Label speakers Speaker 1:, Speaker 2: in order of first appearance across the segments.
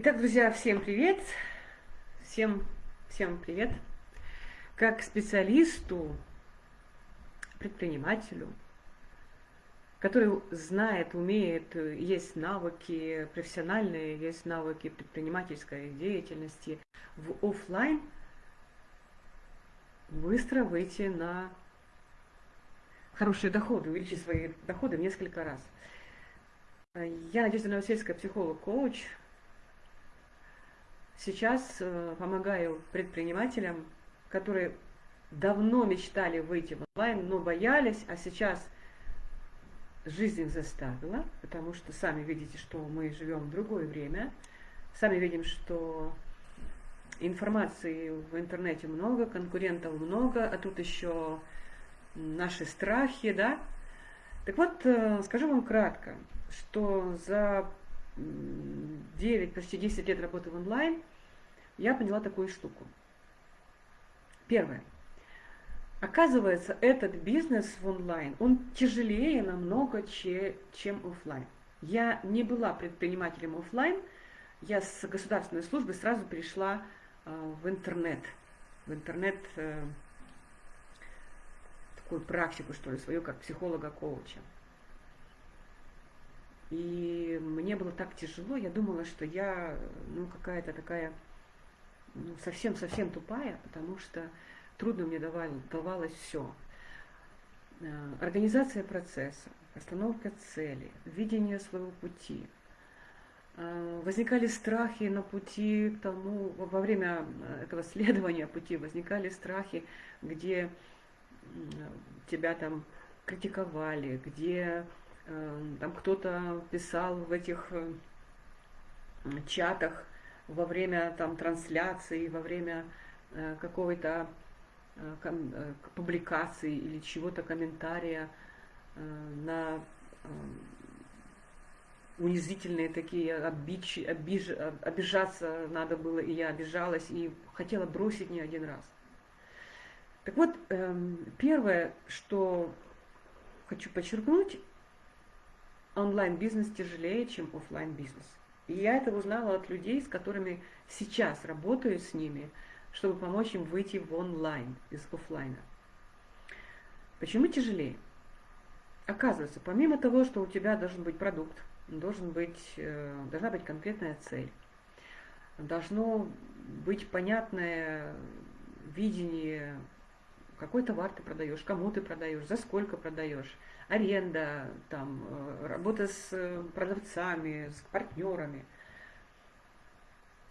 Speaker 1: Итак, друзья, всем привет! Всем, всем привет! Как специалисту, предпринимателю, который знает, умеет, есть навыки профессиональные, есть навыки предпринимательской деятельности в офлайн, быстро выйти на хорошие доходы, увеличить свои доходы в несколько раз. Я Надежда Новосельская, психолог-коуч. Сейчас э, помогаю предпринимателям, которые давно мечтали выйти в онлайн, но боялись, а сейчас жизнь заставила, потому что сами видите, что мы живем в другое время, сами видим, что информации в интернете много, конкурентов много, а тут еще наши страхи, да. Так вот, э, скажу вам кратко, что за 9, почти 10 лет работы в онлайн я поняла такую штуку. Первое. Оказывается, этот бизнес в онлайн, он тяжелее намного, чем офлайн. Я не была предпринимателем офлайн, я с государственной службы сразу перешла э, в интернет. В интернет э, такую практику, что ли, свою, как психолога-коуча. И мне было так тяжело, я думала, что я, ну, какая-то такая, ну, совсем-совсем тупая, потому что трудно мне давали, давалось все. Э, организация процесса, постановка цели, видение своего пути. Э, возникали страхи на пути к тому, во время этого следования пути возникали страхи, где тебя там критиковали, где э, там кто-то писал в этих э, чатах во время там трансляции, во время э, какой-то публикации или чего-то комментария на унизительные такие, обидчи, обиж, обижаться надо было, и я обижалась, и хотела бросить не один раз. Так вот, эм, первое, что хочу подчеркнуть, онлайн-бизнес тяжелее, чем офлайн бизнес И я это узнала от людей, с которыми сейчас работаю с ними, чтобы помочь им выйти в онлайн из офлайна. Почему тяжелее? Оказывается, помимо того, что у тебя должен быть продукт, должен быть, э, должна быть конкретная цель, должно быть понятное видение какой товар ты продаешь, кому ты продаешь, за сколько продаешь, аренда, там, э, работа с э, продавцами, с партнерами.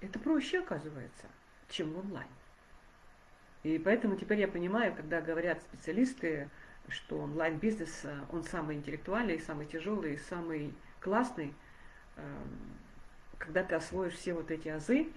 Speaker 1: Это проще оказывается, чем в онлайн. И поэтому теперь я понимаю, когда говорят специалисты, что онлайн-бизнес, э, он самый интеллектуальный, самый тяжелый, самый классный, когда ты освоишь все вот эти азы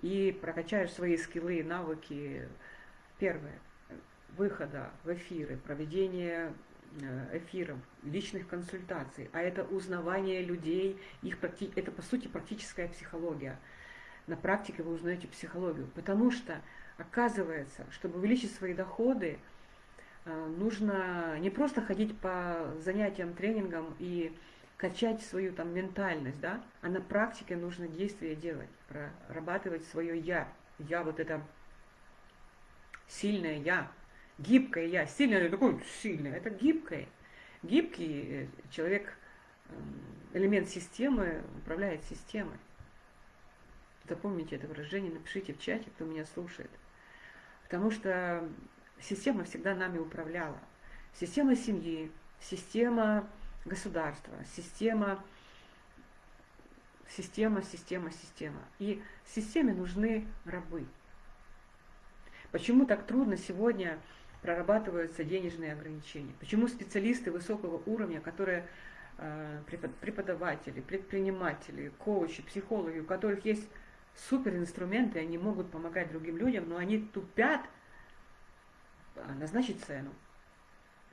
Speaker 1: и прокачаешь свои скиллы, навыки. Первое – выхода в эфиры, проведения э, эфиров, личных консультаций, а это узнавание людей, их это по сути практическая психология. На практике вы узнаете психологию, потому что оказывается, чтобы увеличить свои доходы, э, нужно не просто ходить по занятиям, тренингам и качать свою там ментальность, да, а на практике нужно действия делать, прорабатывать свое я. Я вот это сильное я, гибкое я, сильное, такой сильное, это гибкое. Гибкий э, человек, эм, элемент системы, управляет системой. Запомните это выражение, напишите в чате, кто меня слушает. Потому что система всегда нами управляла. Система семьи, система государства, система, система, система, система. И системе нужны рабы. Почему так трудно сегодня прорабатываются денежные ограничения. Почему специалисты высокого уровня, которые э, преподаватели, предприниматели, коучи, психологи, у которых есть суперинструменты, они могут помогать другим людям, но они тупят а, назначить цену.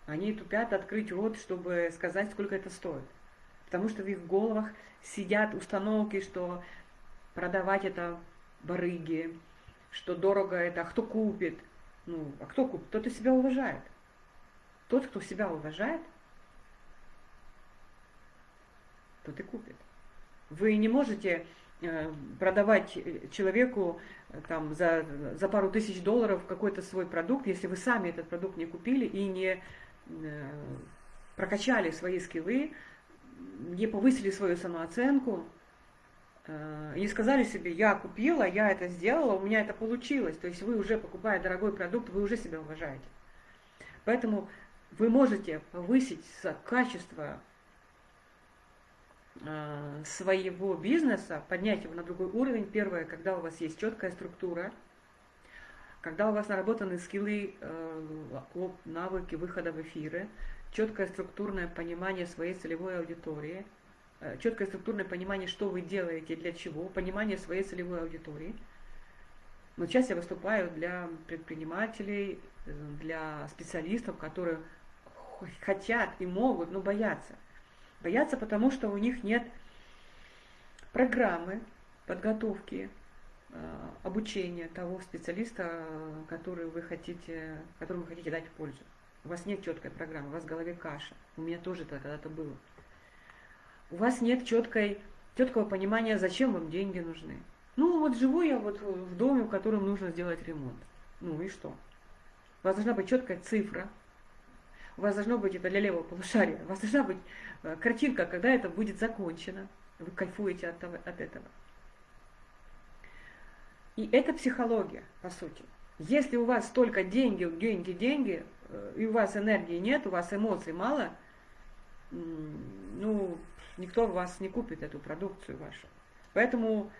Speaker 1: Они тупят открыть рот, чтобы сказать, сколько это стоит. Потому что в их головах сидят установки, что продавать это барыги, что дорого это, а кто купит – ну, а кто купит? Тот, кто себя уважает. Тот, кто себя уважает, тот и купит. Вы не можете э, продавать человеку там, за, за пару тысяч долларов какой-то свой продукт, если вы сами этот продукт не купили и не прокачали свои скиллы, не повысили свою самооценку, и сказали себе, я купила, я это сделала, у меня это получилось. То есть вы уже, покупая дорогой продукт, вы уже себя уважаете. Поэтому вы можете повысить качество а, своего бизнеса, поднять его на другой уровень. Первое, когда у вас есть четкая структура, когда у вас наработаны скиллы, э, навыки выхода в эфиры, четкое структурное понимание своей целевой аудитории, э, четкое структурное понимание, что вы делаете, для чего, понимание своей целевой аудитории. Но сейчас я выступаю для предпринимателей, э, для специалистов, которые хотят и могут, но боятся. Боятся, потому что у них нет программы подготовки, э, обучения того специалиста, который вы хотите, которому вы хотите дать пользу. У вас нет четкой программы, у вас в голове каша. У меня тоже это когда-то было. У вас нет четкой, четкого понимания, зачем вам деньги нужны. Ну вот живу я вот в доме, в котором нужно сделать ремонт. Ну и что? У вас должна быть четкая цифра, у вас должно быть это для левого полушария, у вас должна быть э, картинка, когда это будет закончено. Вы кайфуете от, того, от этого. И это психология, по сути. Если у вас только деньги, деньги, деньги, э, и у вас энергии нет, у вас эмоций мало, ну, никто вас не купит эту продукцию вашу. Поэтому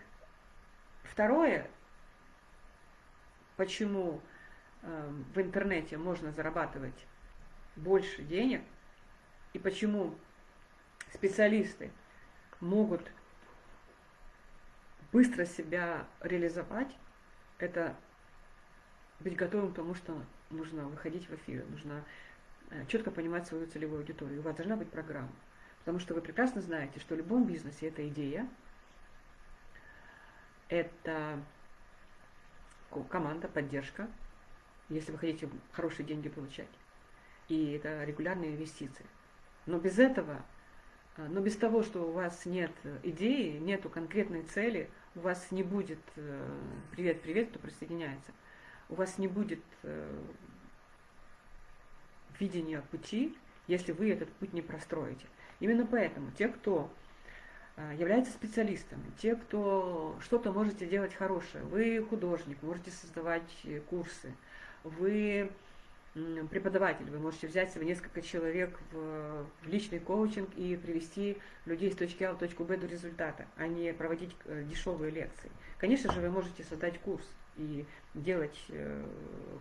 Speaker 1: второе, почему э, в интернете можно зарабатывать больше денег и почему специалисты могут быстро себя реализовать, это быть готовым к тому, что нужно выходить в эфир, нужно э, четко понимать свою целевую аудиторию. У вас должна быть программа. Потому что вы прекрасно знаете, что в любом бизнесе это идея, это команда, поддержка, если вы хотите хорошие деньги получать и это регулярные инвестиции. Но без этого, а, но без того, что у вас нет идеи, нету конкретной цели, у вас не будет, э, кто присоединяется, у вас не будет э, видения пути, если вы этот путь не простроите. Именно поэтому те, кто а, являются специалистами, те, кто что-то можете делать хорошее, вы художник, можете создавать э, курсы, вы преподаватель. Вы можете взять себе несколько человек в, в личный коучинг и привести людей с точки А в точку Б до результата, а не проводить э, дешевые лекции. Конечно же, вы можете создать курс и делать э,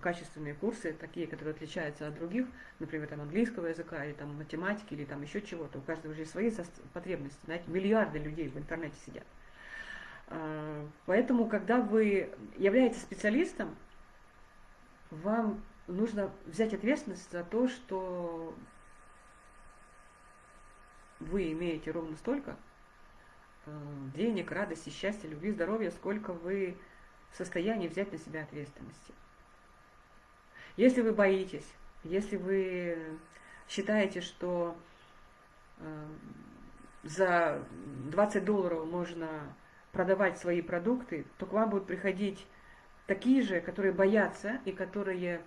Speaker 1: качественные курсы, такие, которые отличаются от других, например, там, английского языка, или там, математики, или там еще чего-то. У каждого же свои потребности. Знаете, миллиарды людей в интернете сидят. А, поэтому, когда вы являетесь специалистом, вам нужно взять ответственность за то, что вы имеете ровно столько э, денег, радости, счастья, любви, здоровья, сколько вы в состоянии взять на себя ответственности. Если вы боитесь, если вы считаете, что э, за 20 долларов можно продавать свои продукты, то к вам будут приходить такие же, которые боятся и которые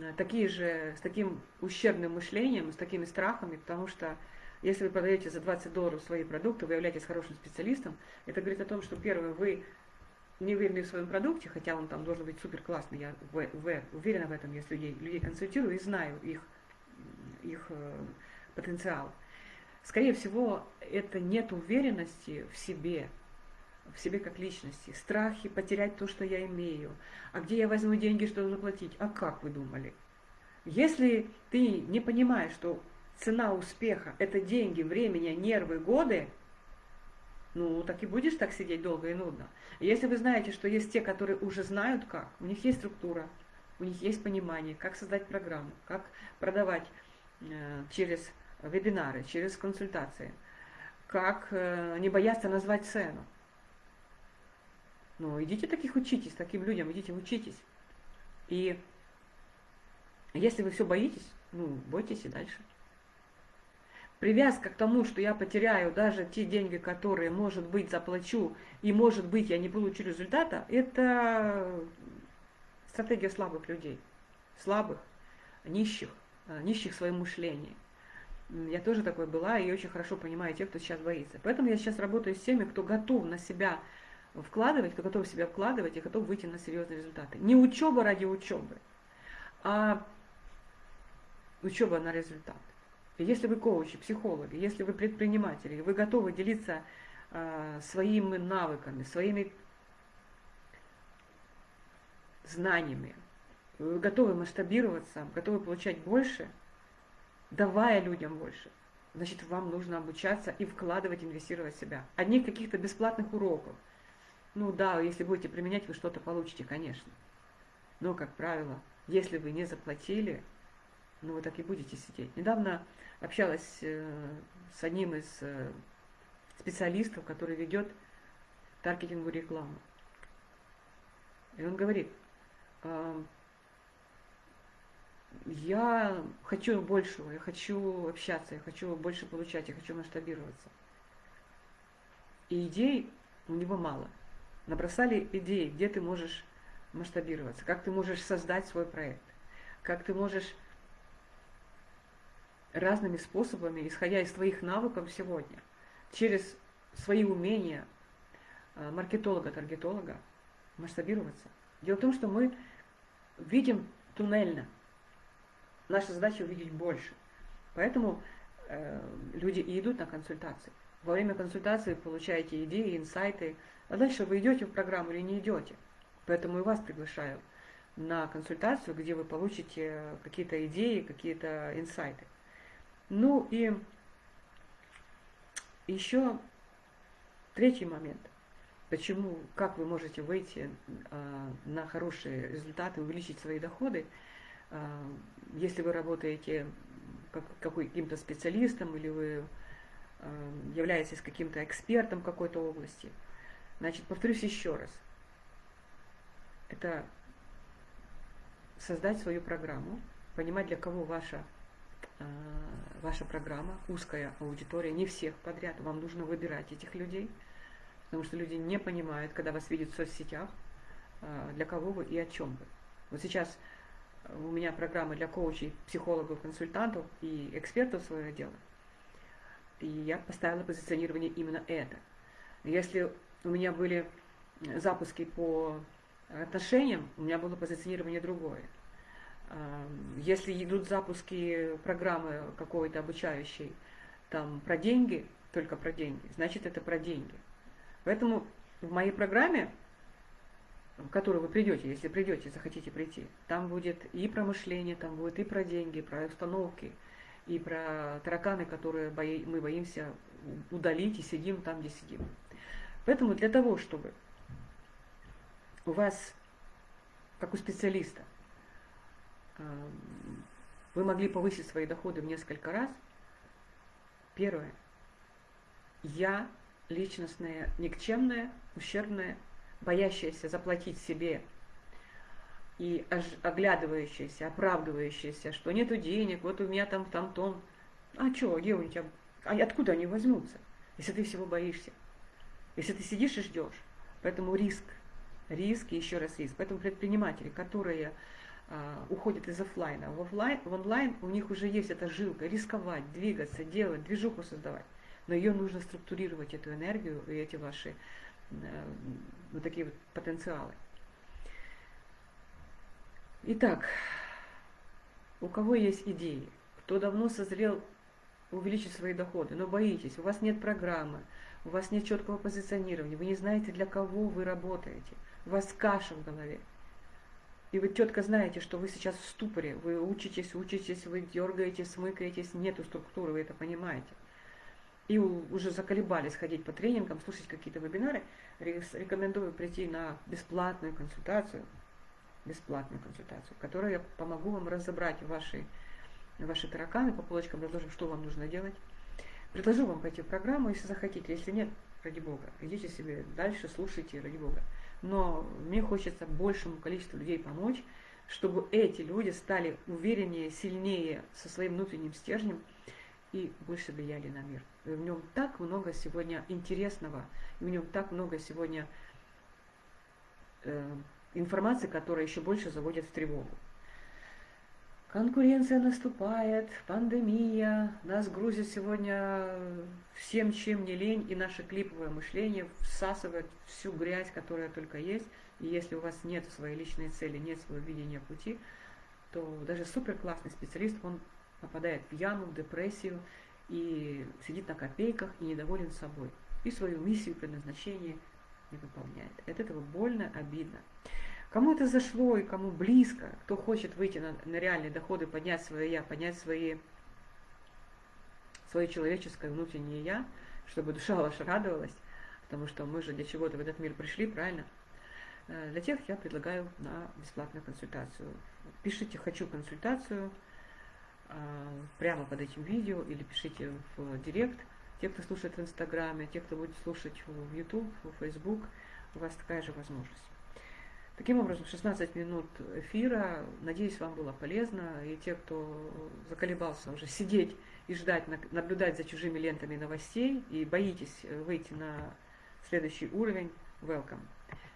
Speaker 1: Э, такие же, с таким ущербным мышлением, с такими страхами, потому что если вы продаете за 20 долларов свои продукты, вы являетесь хорошим специалистом, это говорит о том, что, первое, вы не уверены в своем продукте, хотя он там должен быть супер классный, я в, в, уверена в этом, если людей, людей консультирую и знаю их, их э, потенциал. Скорее всего, это нет уверенности в себе, в себе как личности, страхи потерять то, что я имею. А где я возьму деньги, чтобы заплатить? А как вы думали? Если ты не понимаешь, что цена успеха – это деньги, времени, нервы, годы, ну, так и будешь так сидеть долго и нудно. Если вы знаете, что есть те, которые уже знают как, у них есть структура, у них есть понимание, как создать программу, как продавать э, через вебинары, через консультации, как э, не бояться назвать цену. Ну, идите таких учитесь, таким людям, идите учитесь. И если вы все боитесь, ну, бойтесь и дальше. Привязка к тому, что я потеряю даже те деньги, которые, может быть, заплачу, и, может быть, я не получу результата, это стратегия слабых людей, слабых, нищих, а, нищих в своем мышлении. Я тоже такой была и очень хорошо понимаю тех, кто сейчас боится. Поэтому я сейчас работаю с теми, кто готов на себя вкладывать, кто готов себя вкладывать и готов выйти на серьезные результаты. Не учеба ради учебы, а учеба на результат. Если вы коучи, психологи, если вы предприниматели, вы готовы делиться э, своими навыками, своими знаниями, вы готовы масштабироваться, готовы получать больше, давая людям больше, значит, вам нужно обучаться и вкладывать, инвестировать в себя. Одних каких-то бесплатных уроков. Ну да, если будете применять, вы что-то получите, конечно. Но, как правило, если вы не заплатили, ну вы так и будете сидеть. Недавно общалась э, с одним из э, специалистов, который ведет таргетингу рекламу. И он говорит, я хочу большего, я хочу общаться, я хочу больше получать, я хочу масштабироваться. И идей у него мало. Набросали идеи, где ты можешь масштабироваться, как ты можешь создать свой проект, как ты можешь разными способами, исходя из твоих навыков сегодня, через свои умения а, маркетолога, таргетолога, масштабироваться. Дело в том, что мы видим туннельно. Наша задача увидеть больше. Поэтому э, люди и идут на консультации. Во время консультации получаете идеи, инсайты, а дальше вы идете в программу или не идете. Поэтому и вас приглашаю на консультацию, где вы получите какие-то идеи, какие-то инсайты. Ну и еще третий момент. Почему, как вы можете выйти э, на хорошие результаты, увеличить свои доходы, э, если вы работаете как, каким-то специалистом или вы э, являетесь каким-то экспертом какой-то области. Значит, повторюсь еще раз. Это создать свою программу, понимать, для кого ваша, ваша программа, узкая аудитория, не всех подряд, вам нужно выбирать этих людей – Потому что люди не понимают, когда вас видят в соцсетях, а, для кого вы и о чем вы. Вот сейчас у меня программа для коучей, психологов, консультантов и экспертов своего дела. И я поставила позиционирование именно это. Если у меня были запуски по отношениям, у меня было позиционирование другое. Если идут запуски программы какой-то обучающей, там про деньги, только про деньги, значит это про деньги. Поэтому в моей программе, в которую вы придете, если придете, захотите прийти, там будет и про мышление, там будет и про деньги, про установки, и про тараканы, которые мы боимся удалить и сидим там, где сидим. Поэтому для того, чтобы у вас, как у специалиста, вы могли повысить свои доходы в несколько раз, первое, я личностное, никчемное, ущербное, боящееся заплатить себе и оглядывающееся, оправдывающееся, что нету денег, вот у меня там там тон. А что, где у тебя? А откуда они возьмутся, если ты всего боишься? Если ты сидишь и ждешь. Поэтому риск, риск и еще раз риск. Поэтому предприниматели, которые а, уходят из офлайна в, офлайн, в онлайн, у них уже есть эта жилка, рисковать, двигаться, делать, движуху создавать. Но ее нужно структурировать, эту энергию и эти ваши э, вот такие вот потенциалы. Итак, у кого есть идеи, кто давно созрел увеличить свои доходы, но боитесь, у вас нет программы, у вас нет четкого позиционирования, вы не знаете, для кого вы работаете, у вас каша в голове. И вы четко знаете, что вы сейчас в ступоре, вы учитесь, учитесь, вы дергаетесь, смыкаетесь, нету структуры, вы это понимаете. И уже заколебались ходить по тренингам, слушать какие-то вебинары, рекомендую прийти на бесплатную консультацию, бесплатную консультацию, в я помогу вам разобрать ваши, ваши тараканы по полочкам, разложим, что вам нужно делать. Предложу вам пойти в программу, если захотите, если нет, ради Бога, идите себе дальше, слушайте, ради Бога. Но мне хочется большему количеству людей помочь, чтобы эти люди стали увереннее, сильнее со своим внутренним стержнем, и больше влияли на мир. И в нем так много сегодня интересного, и в нем так много сегодня э, информации, которая еще больше заводит в тревогу. Конкуренция наступает, пандемия, нас грузит сегодня всем, чем не лень, и наше клиповое мышление всасывает всю грязь, которая только есть. И если у вас нет своей личной цели, нет своего видения пути, то даже супер классный специалист, он попадает в яму, в депрессию и сидит на копейках и недоволен собой. И свою миссию, предназначение не выполняет. От этого больно, обидно. Кому это зашло и кому близко, кто хочет выйти на, на реальные доходы, поднять свое я, поднять свои, свое человеческое внутреннее я, чтобы душа ваша радовалась, потому что мы же для чего-то в этот мир пришли, правильно? Э, для тех я предлагаю на бесплатную консультацию. Пишите «хочу консультацию» а, прямо под этим видео или пишите в директ. Те, кто слушает в Инстаграме, те, кто будет слушать в YouTube, в Facebook, у вас такая же возможность. Таким образом, 16 минут эфира. Надеюсь, вам было полезно. И те, кто заколебался уже сидеть и ждать, наблюдать за чужими лентами новостей и боитесь выйти на следующий уровень, welcome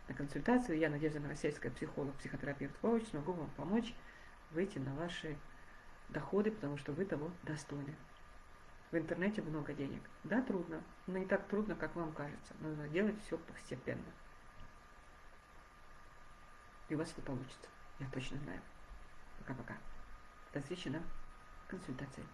Speaker 1: на консультацию. Я Надежда Новосельская, психолог, психотерапевт, коуч. Смогу вам помочь выйти на ваши доходы, потому что вы того достойны. В интернете много денег. Да, трудно, но не так трудно, как вам кажется. Нужно делать все постепенно и у вас это получится. Я точно знаю. Пока-пока. До встречи на консультации.